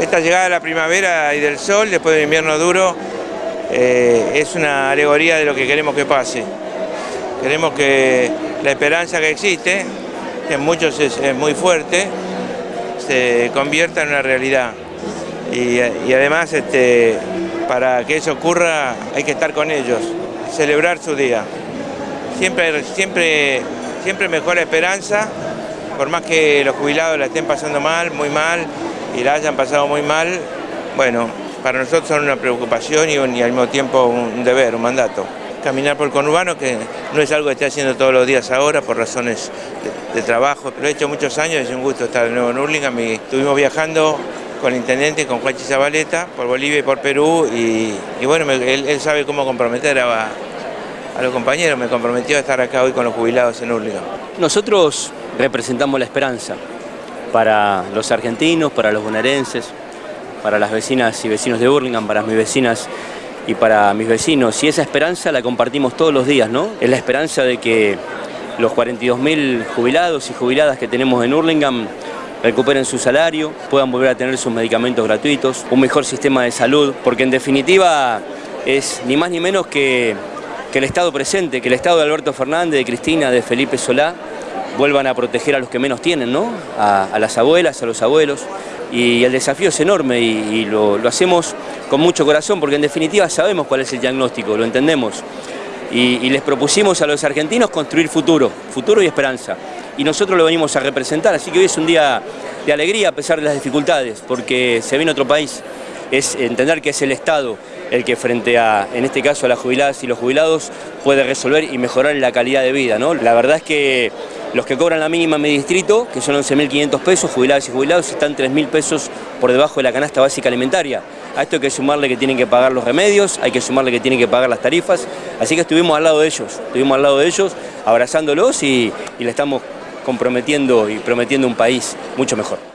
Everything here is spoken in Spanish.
Esta llegada de la primavera y del sol, después del invierno duro, eh, es una alegoría de lo que queremos que pase. Queremos que la esperanza que existe, que en muchos es, muy fuerte, se convierta en una realidad. Y, además, este, para que eso ocurra, hay que estar con ellos, celebrar su día. Siempre, siempre, siempre mejor la esperanza, por más que los jubilados la estén pasando mal, muy mal, y la hayan pasado muy mal, bueno, para nosotros son una preocupación y, al mismo tiempo un deber, un mandato. Caminar por el conurbano, que no es algo que esté haciendo todos los días ahora por razones de, trabajo, pero he hecho muchos años es un gusto estar de nuevo en Hurlingham estuvimos viajando con el intendente, con Juan Zabaleta, por Bolivia y por Perú y, bueno, él, sabe cómo comprometer a, a los compañeros, me comprometió a estar acá hoy con los jubilados en Hurlingham. Nosotros representamos la esperanza para los argentinos, para los bonaerenses, para las vecinas y vecinos de Burlingame, para mis vecinas y para mis vecinos. Y esa esperanza la compartimos todos los días, ¿no? Es la esperanza de que los 42.000 jubilados y jubiladas que tenemos en Hurlingham recuperen su salario, puedan volver a tener sus medicamentos gratuitos, un mejor sistema de salud, porque en definitiva es ni más ni menos que, que el Estado presente, que el Estado de Alberto Fernández, de Cristina, de Felipe Solá, vuelvan a proteger a los que menos tienen, ¿no? a las abuelas, a los abuelos, y el desafío es enorme y, lo, hacemos con mucho corazón porque en definitiva sabemos cuál es el diagnóstico, lo entendemos. Y, les propusimos a los argentinos construir futuro, futuro y esperanza. Y nosotros lo venimos a representar, así que hoy es un día de alegría a pesar de las dificultades, porque se viene otro país, es entender que es el Estado el que frente a, en este caso, a las jubiladas y los jubilados, puede resolver y mejorar la calidad de vida. ¿no? La verdad es que los que cobran la mínima en mi distrito, que son 11.500 pesos, jubilados y jubilados, están 3.000 pesos por debajo de la canasta básica alimentaria. A esto hay que sumarle que tienen que pagar los remedios, hay que sumarle que tienen que pagar las tarifas, así que estuvimos al lado de ellos, estuvimos al lado de ellos, abrazándolos y, y le estamos comprometiendo y prometiendo un país mucho mejor.